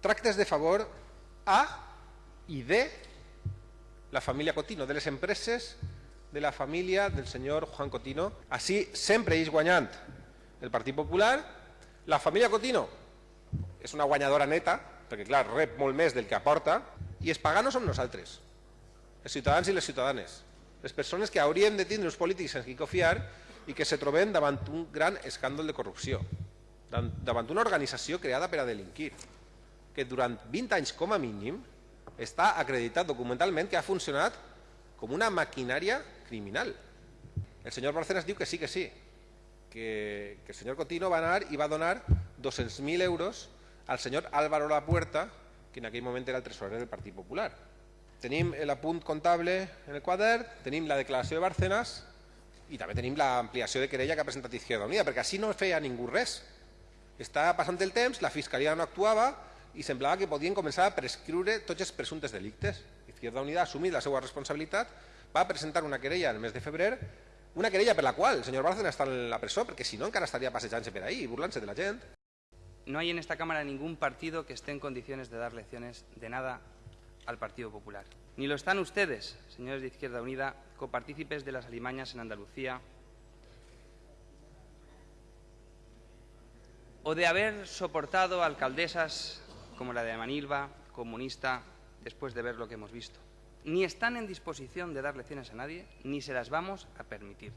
tractes de favor a i de la família Cotino, de les empreses de la família del senyor Juan Cotino. Així sempre és guanyant el Partit Popular. La família Cotino és una guanyadora neta, perquè clar, rep molt més del que aporta, i els paganos som nosaltres, els ciutadans i les ciutadanes, les persones que hauríem de tindre uns polítics en qui confiar i que se troben davant un gran escàndol de corrupció, davant una organització creada per a delinquir, que durant 20 anys com a mínim està acreditat documentalment que ha funcionat com una maquinària criminal. El senyor Barcenas diu que sí, que sí, que, que el senyor Cotino va anar i va donar 200.000 euros al senyor Álvaro Lapuerta, que en aquell moment era el tresorer del Partit Popular. Tenim l'apunt comptable en el quadern, tenim la declaració de Bárcenas i també tenim l'ampliació de querella que ha presentat Izquierda Unida, perquè així no feia ningú res. Està passant el temps, la Fiscalia no actuava i semblava que podien començar a prescriure tots els presumptes delictes. Izquierda Unida ha assumit la seva responsabilitat, va presentar una querella el mes de febrer, una querella per la qual el senyor Bárcenas està en la presó, perquè si no encara estaria passejant-se per ahí i burlant-se de la gent. No hay en esta Cámara ningún partido que esté en condiciones de dar lecciones de nada al Partido Popular. Ni lo están ustedes, señores de Izquierda Unida, copartícipes de las alimañas en Andalucía, o de haber soportado alcaldesas como la de Manilva, comunista, después de ver lo que hemos visto. Ni están en disposición de dar lecciones a nadie, ni se las vamos a permitir.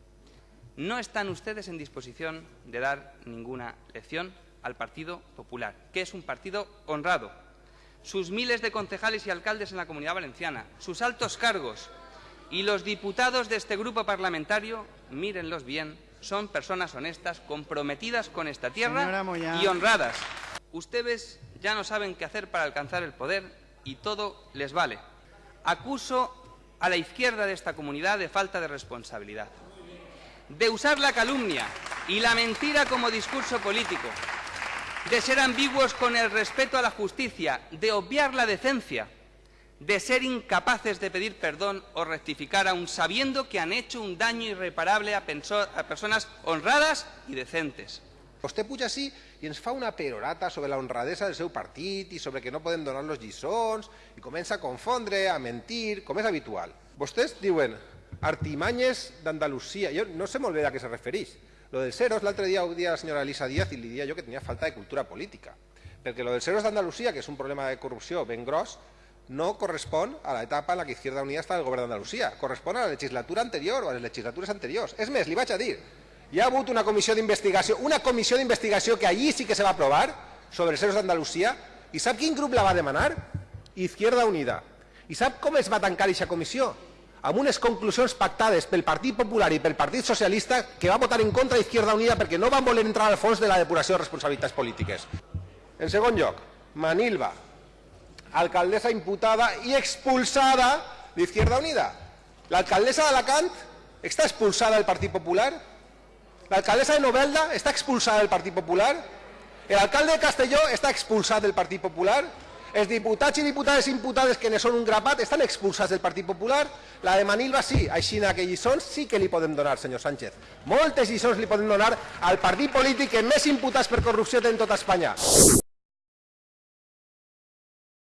No están ustedes en disposición de dar ninguna lección al Partido Popular, que es un partido honrado. Sus miles de concejales y alcaldes en la Comunidad Valenciana, sus altos cargos y los diputados de este grupo parlamentario, mírenlos bien, son personas honestas, comprometidas con esta tierra y honradas. Ustedes ya no saben qué hacer para alcanzar el poder y todo les vale. Acuso a la izquierda de esta comunidad de falta de responsabilidad, de usar la calumnia y la mentira como discurso político, de ser ambiguos con el respeto a la justicia, de obviar la decencia, de ser incapaces de pedir perdón o rectificar aun sabiendo que han hecho un daño irreparable a, a personas honradas i decentes. Vostè puja així i ens fa una perorata sobre la honradesa del seu partit i sobre que no poden donar los lliçons i comença a confondre, a mentir, com és habitual. Vostès diuen artimanyes d'Andalusia. Jo no sé molt bé a què se refereix. Lo del Ceros, l'altre dia ho dia la senyora Elisa Díaz i li dia jo que tenia falta de cultura política. Perquè lo del Ceros d'Andalusia, que és un problema de corrupció ben gros, no correspon a l'etapa en la que Izquierda Unida està al govern d'Andalusia. Correspon a la legislatura anterior o a les legislatures anteriors. És més, li vaig a dir, hi ha hagut una comissió d'investigació, una comissió d'investigació que allí sí que se va aprovar sobre els Ceros d'Andalusia, i sap quin grup la va demanar? Izquierda Unida. I sap com es va tancar aquesta comissió? amb unes conclusions pactades pel Partit Popular i pel Partit Socialista que va votar en contra d'Izquierda Unida perquè no van voler entrar al fons de la depuració de responsabilitats polítiques. En segon lloc, Manilva, alcaldessa imputada i expulsada d'Izquierda Unida. L'alcaldessa d'Alacant està expulsada del Partit Popular? L'alcaldessa de Novelda està expulsada del Partit Popular? L'alcalde de Castelló està expulsat del Partit Popular? Els diputats i diputades imputades que ne són un grapat estan expulsats del Partit Popular. La de Manilva sí, així que lliçons sí que li podem donar, senyor Sánchez. Moltes lliçons li podem donar al partit polític que més imputats per corrupció té en tota Espanya.